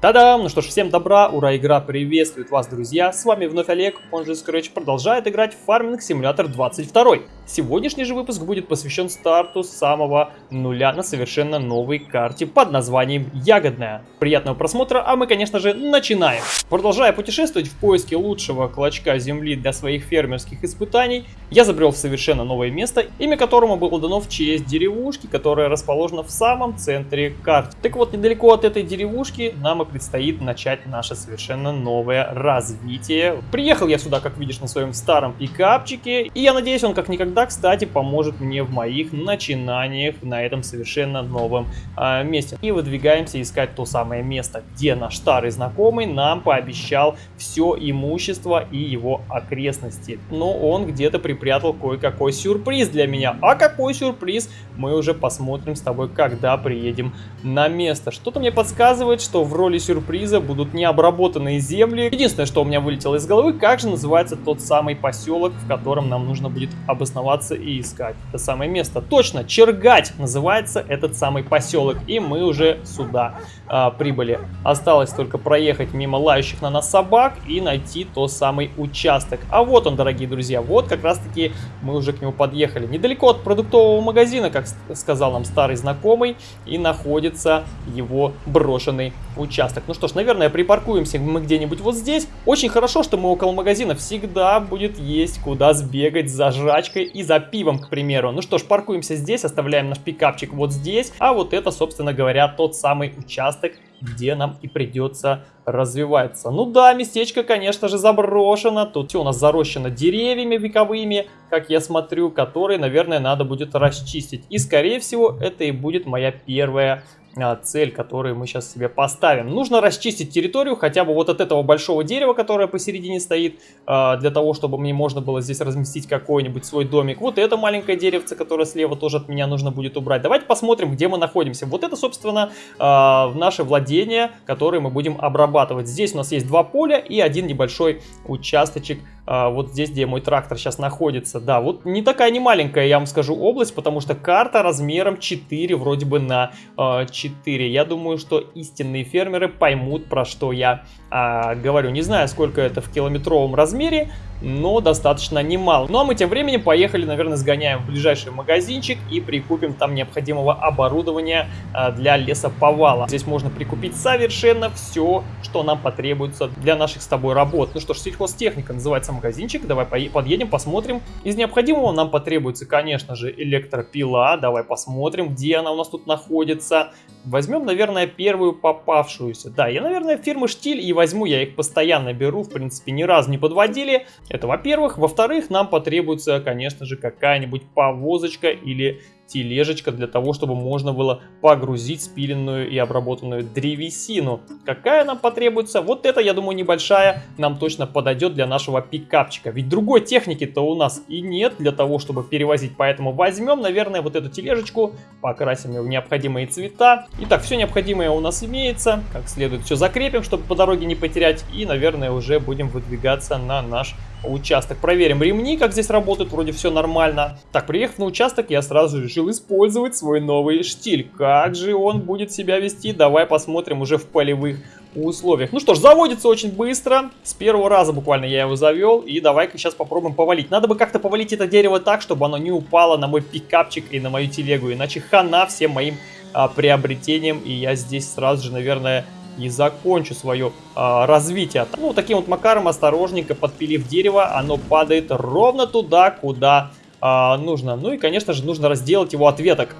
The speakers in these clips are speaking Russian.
Та-дам! Ну что ж, всем добра, ура, игра приветствует вас, друзья! С вами вновь Олег, он же Scratch, продолжает играть в Farming Simulator 22. Сегодняшний же выпуск будет посвящен старту самого нуля на совершенно новой карте под названием Ягодная. Приятного просмотра, а мы, конечно же, начинаем! Продолжая путешествовать в поиске лучшего клочка земли для своих фермерских испытаний, я забрел в совершенно новое место, имя которому было дано в честь деревушки, которая расположена в самом центре карты. Так вот, недалеко от этой деревушки нам и предстоит начать наше совершенно новое развитие. Приехал я сюда, как видишь, на своем старом пикапчике, и я надеюсь, он как никогда, кстати, поможет мне в моих начинаниях на этом совершенно новом э, месте. И выдвигаемся искать то самое место, где наш старый знакомый нам пообещал все имущество и его окрестности. Но он где-то припрятал кое-какой сюрприз для меня. А какой сюрприз, мы уже посмотрим с тобой, когда приедем на место. Что-то мне подсказывает, что в роли сюрприза будут необработанные земли. Единственное, что у меня вылетело из головы, как же называется тот самый поселок, в котором нам нужно будет обосноваться и искать это самое место. Точно, Чергать называется этот самый поселок, и мы уже сюда а, прибыли. Осталось только проехать мимо лающих на нас собак и найти тот самый участок. А вот он, дорогие друзья, вот как раз таки мы уже к нему подъехали. Недалеко от продуктового магазина, как сказал нам старый знакомый, и находится его брошенный участок. Ну что ж, наверное, припаркуемся мы где-нибудь вот здесь. Очень хорошо, что мы около магазина. Всегда будет есть куда сбегать за жрачкой и за пивом, к примеру. Ну что ж, паркуемся здесь, оставляем наш пикапчик вот здесь. А вот это, собственно говоря, тот самый участок, где нам и придется развиваться. Ну да, местечко, конечно же, заброшено. Тут все у нас зарощено деревьями вековыми, как я смотрю, которые, наверное, надо будет расчистить. И, скорее всего, это и будет моя первая цель, которую мы сейчас себе поставим. Нужно расчистить территорию хотя бы вот от этого большого дерева, которое посередине стоит, а, для того, чтобы мне можно было здесь разместить какой-нибудь свой домик. Вот это маленькое деревце, которое слева тоже от меня нужно будет убрать. Давайте посмотрим, где мы находимся. Вот это, собственно, а, наше владение, которое мы будем обрабатывать. Здесь у нас есть два поля и один небольшой участочек вот здесь, где мой трактор сейчас находится. Да, вот не такая не маленькая, я вам скажу, область, потому что карта размером 4 вроде бы на 4. Я думаю, что истинные фермеры поймут, про что я а, говорю. Не знаю, сколько это в километровом размере, но достаточно немало. Ну а мы тем временем поехали, наверное, сгоняем в ближайший магазинчик и прикупим там необходимого оборудования а, для лесоповала. Здесь можно прикупить совершенно все, что нам потребуется для наших с тобой работ. Ну что ж, сельхозтехника называется магазинчик. Давай подъедем, посмотрим. Из необходимого нам потребуется, конечно же, электропила. Давай посмотрим, где она у нас тут находится. Возьмем, наверное, первую попавшуюся. Да, я, наверное, фирмы Штиль и возьму, я их постоянно беру, в принципе, ни разу не подводили. Это во-первых. Во-вторых, нам потребуется, конечно же, какая-нибудь повозочка или тележечка для того, чтобы можно было погрузить спиленную и обработанную древесину. Какая нам потребуется? Вот это, я думаю, небольшая нам точно подойдет для нашего пикапчика. Ведь другой техники-то у нас и нет для того, чтобы перевозить. Поэтому возьмем, наверное, вот эту тележечку, покрасим ее в необходимые цвета. Итак, все необходимое у нас имеется. Как следует все закрепим, чтобы по дороге не потерять. И, наверное, уже будем выдвигаться на наш участок. Проверим ремни, как здесь работают, вроде все нормально. Так, приехав на участок, я сразу решил использовать свой новый штиль. Как же он будет себя вести? Давай посмотрим уже в полевых условиях. Ну что ж, заводится очень быстро. С первого раза буквально я его завел. И давай-ка сейчас попробуем повалить. Надо бы как-то повалить это дерево так, чтобы оно не упало на мой пикапчик и на мою телегу. Иначе хана всем моим а, приобретением. И я здесь сразу же, наверное, и закончу свое а, развитие. Ну, таким вот макаром, осторожненько подпилив дерево, оно падает ровно туда, куда а, нужно. Ну и, конечно же, нужно разделать его от веток.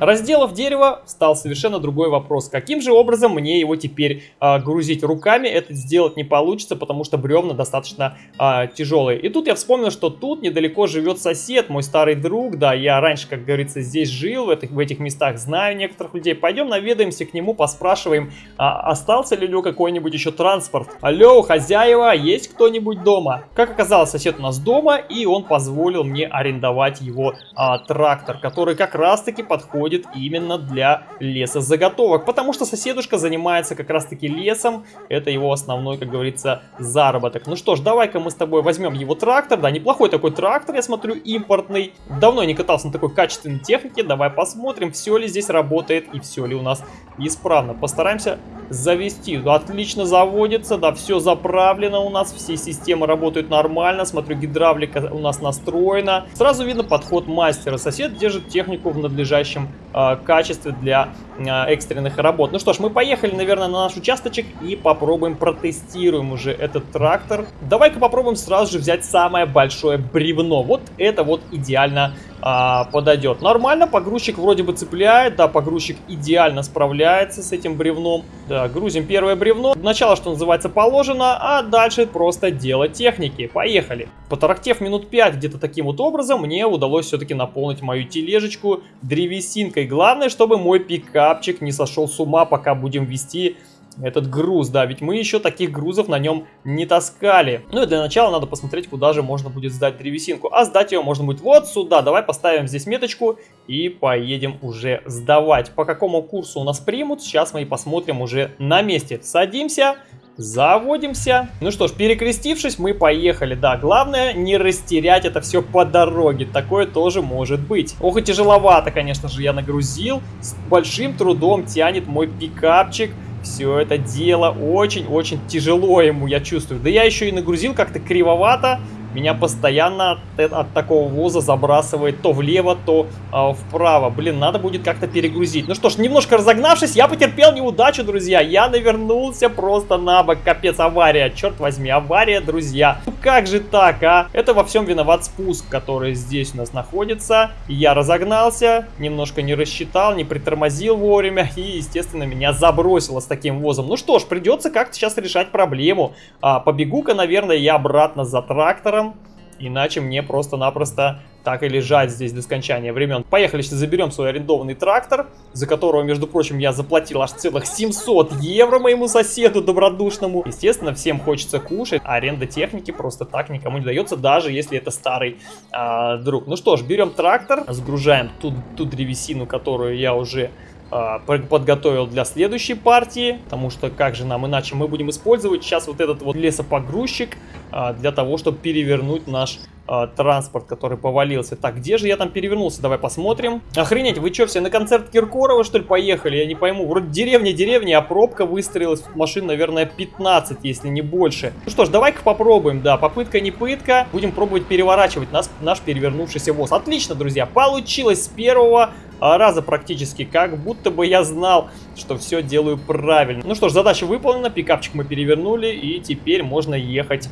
Разделав дерево, стал совершенно другой вопрос. Каким же образом мне его теперь а, грузить руками? Это сделать не получится, потому что бревна достаточно а, тяжелые. И тут я вспомнил, что тут недалеко живет сосед, мой старый друг. Да, я раньше, как говорится, здесь жил, в этих, в этих местах знаю некоторых людей. Пойдем наведаемся к нему, поспрашиваем, а, остался ли у него какой-нибудь еще транспорт. Алло, хозяева, есть кто-нибудь дома? Как оказалось, сосед у нас дома, и он позволил мне арендовать его а, трактор, который как раз-таки подходит подходит именно для лесозаготовок, потому что соседушка занимается как раз-таки лесом, это его основной, как говорится, заработок. Ну что ж, давай-ка мы с тобой возьмем его трактор, да, неплохой такой трактор, я смотрю, импортный. Давно не катался на такой качественной технике, давай посмотрим, все ли здесь работает и все ли у нас исправно. Постараемся завести. Отлично заводится, да, все заправлено у нас, все системы работают нормально. Смотрю, гидравлика у нас настроена. Сразу видно подход мастера. Сосед держит технику в надлежащем э, качестве для экстренных работ. Ну что ж, мы поехали, наверное, на наш участочек и попробуем протестируем уже этот трактор. Давай-ка попробуем сразу же взять самое большое бревно. Вот это вот идеально а, подойдет. Нормально, погрузчик вроде бы цепляет, да, погрузчик идеально справляется с этим бревном. Да, грузим первое бревно. Начало, что называется, положено, а дальше просто дело техники. Поехали. Потарахтев минут 5 где-то таким вот образом, мне удалось все-таки наполнить мою тележечку древесинкой. Главное, чтобы мой пикапчик не сошел с ума, пока будем вести этот груз, да, ведь мы еще таких грузов на нем не таскали. Ну и для начала надо посмотреть, куда же можно будет сдать древесинку. А сдать ее можно будет вот сюда. Давай поставим здесь меточку и поедем уже сдавать. По какому курсу у нас примут, сейчас мы и посмотрим уже на месте. Садимся. Заводимся. Ну что ж, перекрестившись, мы поехали. Да, главное не растерять это все по дороге. Такое тоже может быть. Ох и тяжеловато, конечно же, я нагрузил. С большим трудом тянет мой пикапчик. Все это дело очень-очень тяжело ему, я чувствую. Да я еще и нагрузил как-то кривовато. Меня постоянно от, от такого воза забрасывает то влево, то э, вправо. Блин, надо будет как-то перегрузить. Ну что ж, немножко разогнавшись, я потерпел неудачу, друзья. Я навернулся просто на бок. Капец, авария. Черт возьми, авария, друзья. Ну как же так, а? Это во всем виноват спуск, который здесь у нас находится. Я разогнался, немножко не рассчитал, не притормозил вовремя. И, естественно, меня забросило с таким возом. Ну что ж, придется как-то сейчас решать проблему. А, Побегу-ка, наверное, я обратно за трактором трактором. Иначе мне просто-напросто так и лежать здесь до скончания времен. Поехали, сейчас заберем свой арендованный трактор, за которого, между прочим, я заплатил аж целых 700 евро моему соседу добродушному. Естественно, всем хочется кушать, а аренда техники просто так никому не дается, даже если это старый а, друг. Ну что ж, берем трактор, сгружаем ту, ту древесину, которую я уже подготовил для следующей партии, потому что как же нам иначе мы будем использовать сейчас вот этот вот лесопогрузчик а, для того, чтобы перевернуть наш а, транспорт, который повалился. Так, где же я там перевернулся? Давай посмотрим. Охренеть, вы что, все на концерт Киркорова, что ли, поехали? Я не пойму. Вроде деревня, деревня, а пробка выстроилась. Машин, наверное, 15, если не больше. Ну что ж, давай-ка попробуем. Да, попытка не пытка. Будем пробовать переворачивать нас, наш перевернувшийся ВОЗ. Отлично, друзья, получилось с первого раза практически, как будто бы я знал, что все делаю правильно. Ну что ж, задача выполнена, пикапчик мы перевернули, и теперь можно ехать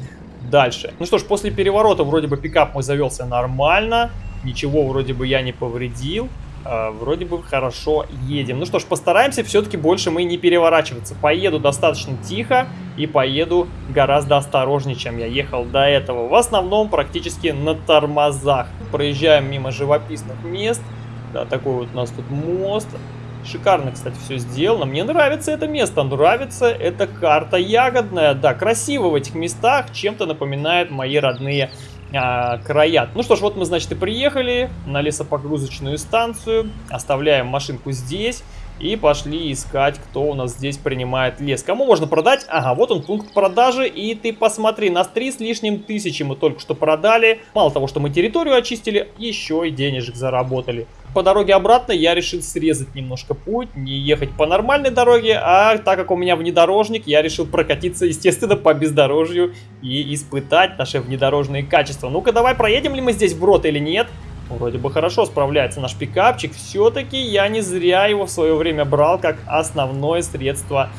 дальше. Ну что ж, после переворота вроде бы пикап мой завелся нормально, ничего вроде бы я не повредил. Uh, вроде бы хорошо едем. Ну что ж, постараемся все-таки больше мы не переворачиваться. Поеду достаточно тихо и поеду гораздо осторожнее, чем я ехал до этого. В основном практически на тормозах. Проезжаем мимо живописных мест. Да, такой вот у нас тут мост. Шикарно, кстати, все сделано. Мне нравится это место, нравится эта карта ягодная. Да, красиво в этих местах, чем-то напоминает мои родные а, края. Ну что ж, вот мы, значит, и приехали на лесопогрузочную станцию. Оставляем машинку здесь. И пошли искать, кто у нас здесь принимает лес. Кому можно продать? Ага, вот он пункт продажи. И ты посмотри, нас три с лишним тысячи мы только что продали. Мало того, что мы территорию очистили, еще и денежек заработали. По дороге обратно я решил срезать немножко путь, не ехать по нормальной дороге, а так как у меня внедорожник, я решил прокатиться, естественно, по бездорожью и испытать наши внедорожные качества. Ну-ка, давай проедем ли мы здесь вброд или нет? Вроде бы хорошо справляется наш пикапчик. Все-таки я не зря его в свое время брал как основное средство,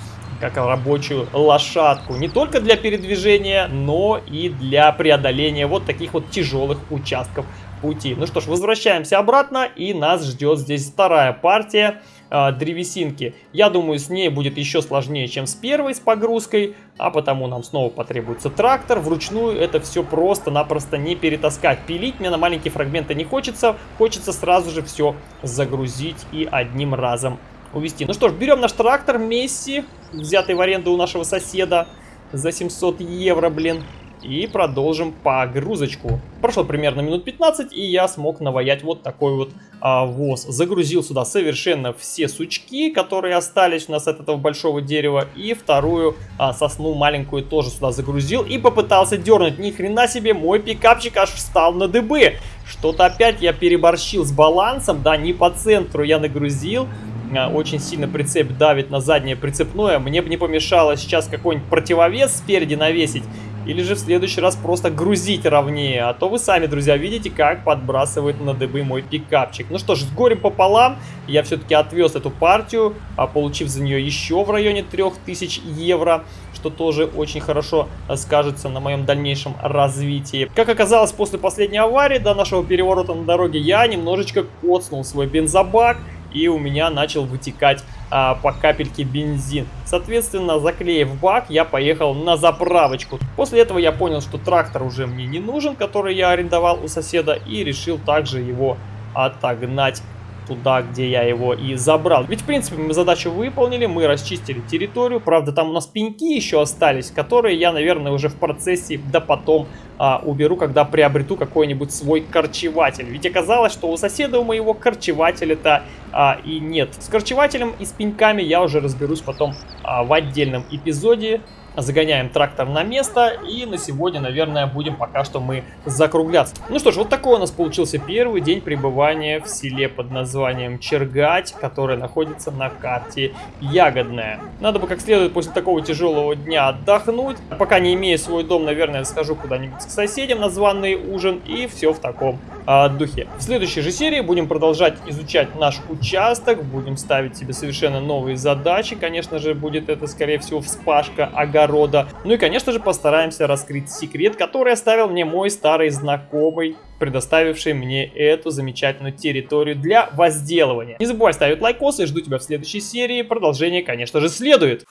как рабочую лошадку. Не только для передвижения, но и для преодоления вот таких вот тяжелых участков пути. Ну что ж, возвращаемся обратно, и нас ждет здесь вторая партия э, древесинки. Я думаю, с ней будет еще сложнее, чем с первой, с погрузкой, а потому нам снова потребуется трактор. Вручную это все просто-напросто не перетаскать. Пилить мне на маленькие фрагменты не хочется, хочется сразу же все загрузить и одним разом увезти. Ну что ж, берем наш трактор Месси, взятый в аренду у нашего соседа за 700 евро, блин. И продолжим погрузочку. Прошло примерно минут 15, и я смог наваять вот такой вот а, воз. Загрузил сюда совершенно все сучки, которые остались у нас от этого большого дерева, и вторую а, сосну маленькую тоже сюда загрузил и попытался дернуть. Ни хрена себе, мой пикапчик аж встал на дыбы. Что-то опять я переборщил с балансом, да, не по центру я нагрузил, а, очень сильно прицеп давит на заднее прицепное. Мне бы не помешало сейчас какой-нибудь противовес спереди навесить. Или же в следующий раз просто грузить ровнее. А то вы сами, друзья, видите, как подбрасывает на дыбы мой пикапчик. Ну что ж, с горем пополам я все-таки отвез эту партию, а получив за нее еще в районе 3000 евро. Что тоже очень хорошо скажется на моем дальнейшем развитии. Как оказалось, после последней аварии, до нашего переворота на дороге, я немножечко коцнул свой бензобак и у меня начал вытекать а, по капельке бензин. Соответственно, заклеив бак, я поехал на заправочку. После этого я понял, что трактор уже мне не нужен, который я арендовал у соседа, и решил также его отогнать туда, где я его и забрал. Ведь, в принципе, мы задачу выполнили, мы расчистили территорию. Правда, там у нас пеньки еще остались, которые я, наверное, уже в процессе, да потом а, уберу, когда приобрету какой-нибудь свой корчеватель. Ведь оказалось, что у соседа у моего корчевателя-то а, и нет. С корчевателем и с пеньками я уже разберусь потом а, в отдельном эпизоде загоняем трактор на место и на сегодня, наверное, будем пока что мы закругляться. Ну что ж, вот такой у нас получился первый день пребывания в селе под названием Чергать, которое находится на карте Ягодная. Надо бы как следует после такого тяжелого дня отдохнуть. Пока не имея свой дом, наверное, схожу куда-нибудь к соседям на званый ужин и все в таком а, духе. В следующей же серии будем продолжать изучать наш участок, будем ставить себе совершенно новые задачи. Конечно же, будет это, скорее всего, вспашка огорода огорода. Ну и, конечно же, постараемся раскрыть секрет, который оставил мне мой старый знакомый, предоставивший мне эту замечательную территорию для возделывания. Не забывай ставить лайкосы, жду тебя в следующей серии. Продолжение, конечно же, следует.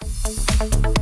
Thank you